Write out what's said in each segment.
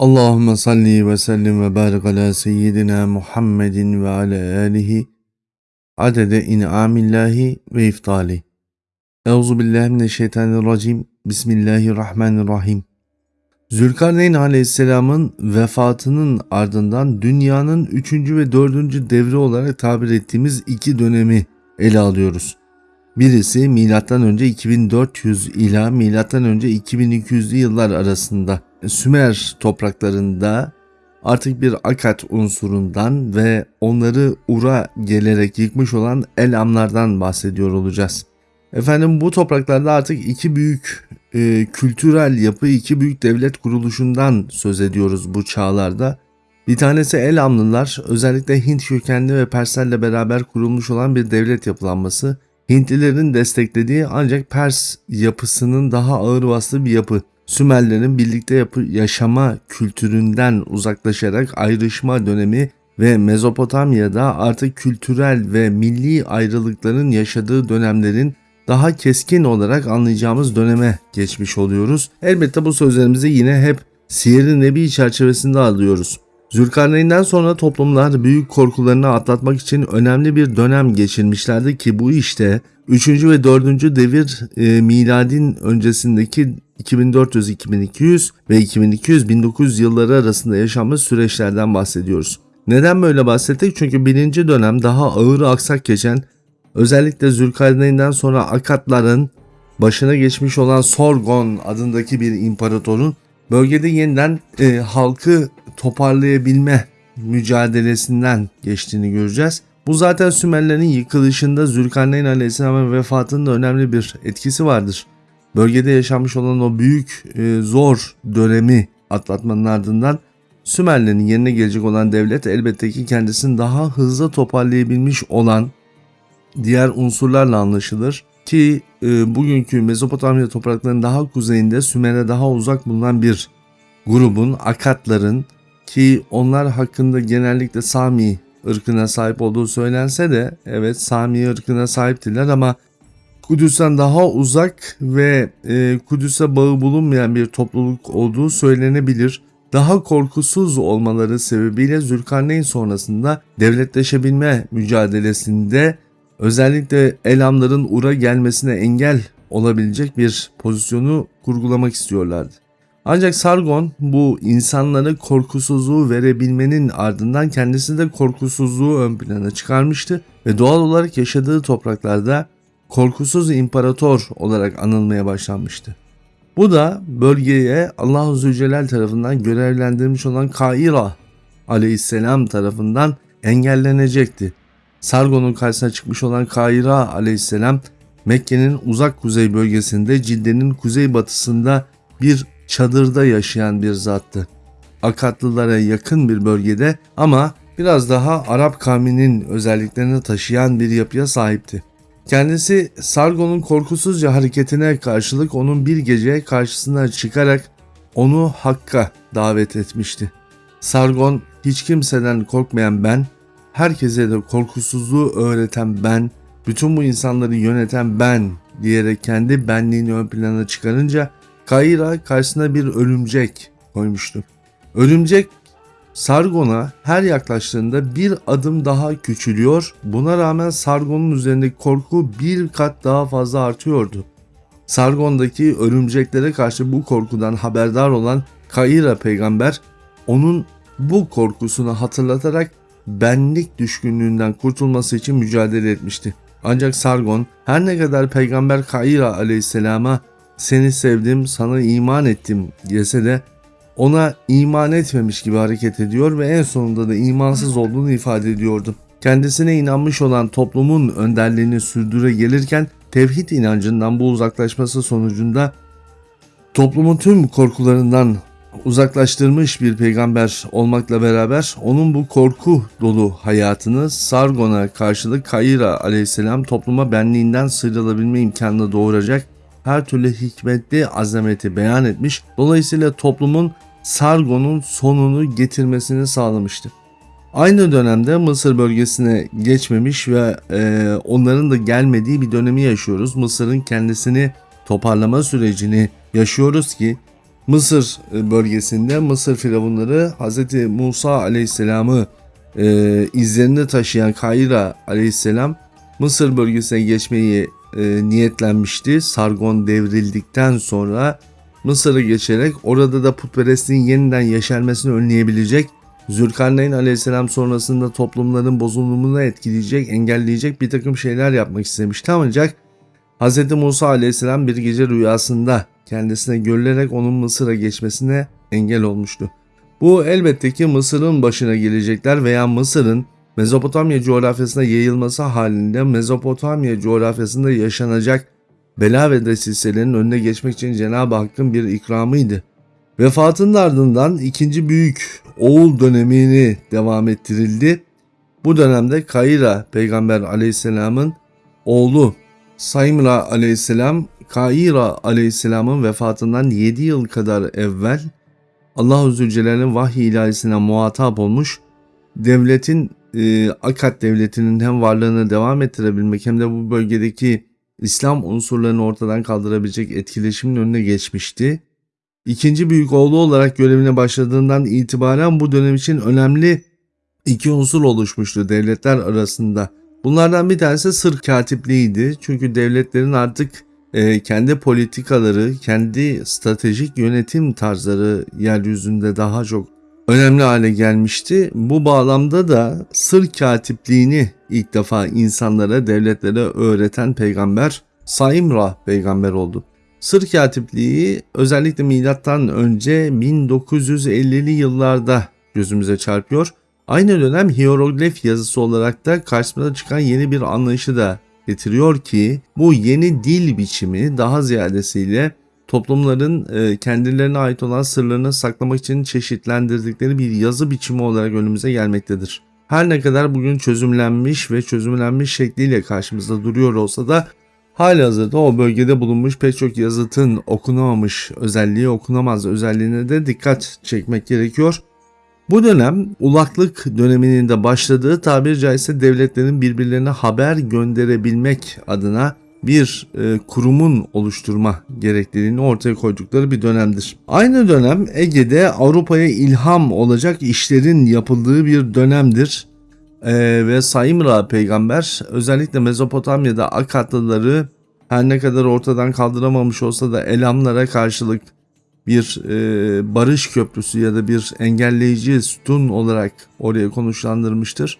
Allahümme salli ve sellim ve barik ala seyyidina Muhammedin ve ala alihi adede in'amillahi ve iftali. Euzu billahi mineşşeytanirracim. Bismillahirrahmanirrahim. Zülkarneyn aleyhisselamın vefatının ardından dünyanın 3. ve 4. devri olarak tabir ettiğimiz iki dönemi ele alıyoruz. Birisi M.Ö. 2400 ila M.Ö. 2200'lü yıllar arasında Sümer topraklarında artık bir akat unsurundan ve onları Ur'a gelerek yıkmış olan Elamlardan bahsediyor olacağız. Efendim bu topraklarda artık iki büyük e, kültürel yapı, iki büyük devlet kuruluşundan söz ediyoruz bu çağlarda. Bir tanesi Elamlılar, özellikle Hint kökenli ve Perslerle beraber kurulmuş olan bir devlet yapılanması. Hintlilerin desteklediği ancak Pers yapısının daha ağır bastığı bir yapı. Sümerlerin birlikte yapı yaşama kültüründen uzaklaşarak ayrışma dönemi ve Mezopotamya'da artık kültürel ve milli ayrılıkların yaşadığı dönemlerin daha keskin olarak anlayacağımız döneme geçmiş oluyoruz. Elbette bu sözlerimizi yine hep Siyer-i Nebi çerçevesinde alıyoruz. Zülkarneyn'den sonra toplumlar büyük korkularını atlatmak için önemli bir dönem geçirmişlerdi ki bu işte 3. ve 4. devir e, miladin öncesindeki 2400-2200 ve 2200-1900 yılları arasında yaşanmış süreçlerden bahsediyoruz. Neden böyle bahsettik? Çünkü birinci dönem daha ağır aksak geçen özellikle Zülkarneyn'den sonra Akatların başına geçmiş olan Sorgon adındaki bir imparatorun bölgede yeniden e, halkı toparlayabilme mücadelesinden geçtiğini göreceğiz. Bu zaten Sümerlerin yıkılışında Zülkarneyn Aleyhisselam'ın vefatında önemli bir etkisi vardır. Bölgede yaşanmış olan o büyük e, zor dönemi atlatmanın ardından Sümerlerin yerine gelecek olan devlet elbette ki kendisini daha hızlı toparlayabilmiş olan diğer unsurlarla anlaşılır. Ki e, bugünkü Mezopotamya topraklarının daha kuzeyinde Sümer'e daha uzak bulunan bir grubun Akatların ki onlar hakkında genellikle Sami ırkına sahip olduğu söylense de evet Sami ırkına sahiptiler ama Kudüs'ten daha uzak ve e, Kudüs'e bağı bulunmayan bir topluluk olduğu söylenebilir. Daha korkusuz olmaları sebebiyle Zülkarneyn sonrasında devletleşebilme mücadelesinde özellikle Elamların Ur'a gelmesine engel olabilecek bir pozisyonu kurgulamak istiyorlardı. Ancak Sargon bu insanlara korkusuzluğu verebilmenin ardından kendisi de korkusuzluğu ön plana çıkarmıştı ve doğal olarak yaşadığı topraklarda korkusuz imparator olarak anılmaya başlanmıştı. Bu da bölgeye Allahu Zülcelal tarafından görevlendirilmiş olan Kaira aleyhisselam tarafından engellenecekti. Sargon'un karşısına çıkmış olan Kaira aleyhisselam Mekke'nin uzak kuzey bölgesinde Cidde'nin kuzeybatısında bir çadırda yaşayan bir zattı. Akatlılara yakın bir bölgede ama biraz daha Arap kavminin özelliklerini taşıyan bir yapıya sahipti. Kendisi Sargon'un korkusuzca hareketine karşılık onun bir gece karşısına çıkarak onu Hakk'a davet etmişti. Sargon hiç kimseden korkmayan ben, herkese de korkusuzluğu öğreten ben, bütün bu insanları yöneten ben diyerek kendi benliğini ön plana çıkarınca Kayra karşısına bir örümcek koymuştu. Örümcek Sargon'a her yaklaştığında bir adım daha küçülüyor. Buna rağmen Sargon'un üzerindeki korku bir kat daha fazla artıyordu. Sargon'daki örümceklere karşı bu korkudan haberdar olan Kaira peygamber onun bu korkusunu hatırlatarak benlik düşkünlüğünden kurtulması için mücadele etmişti. Ancak Sargon her ne kadar peygamber Kaira aleyhisselama seni sevdim, sana iman ettim diyese de ona iman etmemiş gibi hareket ediyor ve en sonunda da imansız olduğunu ifade ediyordu. Kendisine inanmış olan toplumun önderliğini sürdüre gelirken tevhid inancından bu uzaklaşması sonucunda toplumun tüm korkularından uzaklaştırmış bir peygamber olmakla beraber onun bu korku dolu hayatını Sargon'a karşılık Kayra aleyhisselam topluma benliğinden sıyrılabilme imkanını doğuracak her türlü hikmetli azameti beyan etmiş. Dolayısıyla toplumun Sargon'un sonunu getirmesini sağlamıştır. Aynı dönemde Mısır bölgesine geçmemiş ve e, onların da gelmediği bir dönemi yaşıyoruz. Mısır'ın kendisini toparlama sürecini yaşıyoruz ki Mısır e, bölgesinde Mısır firavunları Hz. Musa aleyhisselamı e, izlerinde taşıyan Kayra aleyhisselam Mısır bölgesine geçmeyi e, niyetlenmişti. Sargon devrildikten sonra Mısır'a geçerek orada da putperestliğin yeniden yeşermesini önleyebilecek Zülkarneyn aleyhisselam sonrasında toplumların bozulumunu etkileyecek, engelleyecek bir takım şeyler yapmak istemişti ancak Hz. Musa aleyhisselam bir gece rüyasında kendisine görülerek onun Mısır'a geçmesine engel olmuştu. Bu elbette ki Mısır'ın başına gelecekler veya Mısır'ın Mezopotamya coğrafyasına yayılması halinde Mezopotamya coğrafyasında yaşanacak bela ve desiselerin önüne geçmek için Cenab-ı Hakk'ın bir ikramıydı. Vefatının ardından ikinci büyük oğul dönemini devam ettirildi. Bu dönemde Kayra peygamber aleyhisselamın oğlu Saymra aleyhisselam Kaira aleyhisselamın vefatından 7 yıl kadar evvel Allah-u Zülcelal'in vahiy ilahisine muhatap olmuş devletin e, Akkad devletinin hem varlığını devam ettirebilmek hem de bu bölgedeki İslam unsurlarını ortadan kaldırabilecek etkileşimin önüne geçmişti. İkinci büyük oğlu olarak görevine başladığından itibaren bu dönem için önemli iki unsur oluşmuştu devletler arasında. Bunlardan bir tanesi sır katipliğiydi. Çünkü devletlerin artık e, kendi politikaları, kendi stratejik yönetim tarzları yeryüzünde daha çok önemli hale gelmişti. Bu bağlamda da sır katipliğini ilk defa insanlara, devletlere öğreten peygamber Saimra peygamber oldu. Sır katipliği özellikle milattan önce 1950'li yıllarda gözümüze çarpıyor. Aynı dönem hieroglif yazısı olarak da karşımıza çıkan yeni bir anlayışı da getiriyor ki bu yeni dil biçimi daha ziyadesiyle toplumların e, kendilerine ait olan sırlarını saklamak için çeşitlendirdikleri bir yazı biçimi olarak önümüze gelmektedir. Her ne kadar bugün çözümlenmiş ve çözümlenmiş şekliyle karşımızda duruyor olsa da hali hazırda o bölgede bulunmuş pek çok yazıtın okunamamış özelliği, okunamaz özelliğine de dikkat çekmek gerekiyor. Bu dönem ulaklık döneminin de başladığı tabir caizse devletlerin birbirlerine haber gönderebilmek adına bir e, kurumun oluşturma gerekliliğini ortaya koydukları bir dönemdir. Aynı dönem Ege'de Avrupa'ya ilham olacak işlerin yapıldığı bir dönemdir. E, ve Saimra peygamber özellikle Mezopotamya'da Akatlıları her ne kadar ortadan kaldıramamış olsa da Elamlara karşılık bir e, barış köprüsü ya da bir engelleyici sütun olarak oraya konuşlandırmıştır.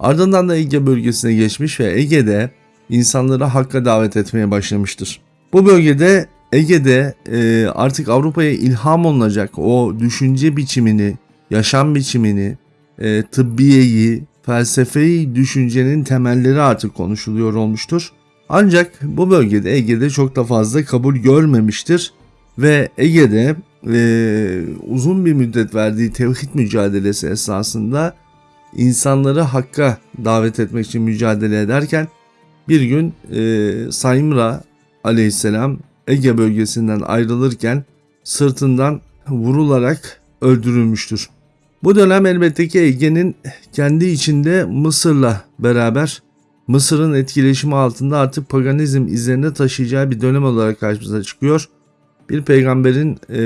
Ardından da Ege bölgesine geçmiş ve Ege'de insanları hakka davet etmeye başlamıştır. Bu bölgede Ege'de e, artık Avrupa'ya ilham olunacak o düşünce biçimini, yaşam biçimini, e, tıbbiyeyi, felsefeyi düşüncenin temelleri artık konuşuluyor olmuştur. Ancak bu bölgede Ege'de çok da fazla kabul görmemiştir ve Ege'de e, uzun bir müddet verdiği tevhid mücadelesi esasında insanları hakka davet etmek için mücadele ederken bir gün e, Saimra aleyhisselam Ege bölgesinden ayrılırken sırtından vurularak öldürülmüştür. Bu dönem elbette ki Ege'nin kendi içinde Mısır'la beraber Mısır'ın etkileşimi altında artık paganizm izlerinde taşıyacağı bir dönem olarak karşımıza çıkıyor. Bir peygamberin e,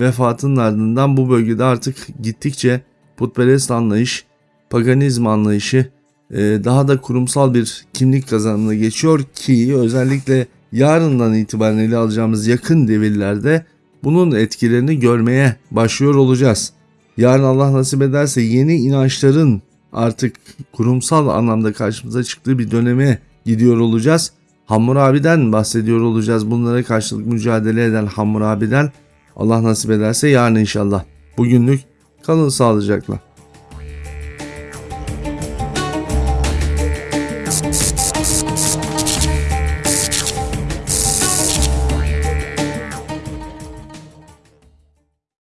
vefatının ardından bu bölgede artık gittikçe putperest anlayış, paganizm anlayışı daha da kurumsal bir kimlik kazanımına geçiyor ki özellikle yarından itibaren ele alacağımız yakın devirlerde bunun etkilerini görmeye başlıyor olacağız. Yarın Allah nasip ederse yeni inançların artık kurumsal anlamda karşımıza çıktığı bir döneme gidiyor olacağız. Hammurabi'den bahsediyor olacağız. Bunlara karşılık mücadele eden Hammurabi'den Allah nasip ederse yarın inşallah. Bugünlük kalın sağlıcakla.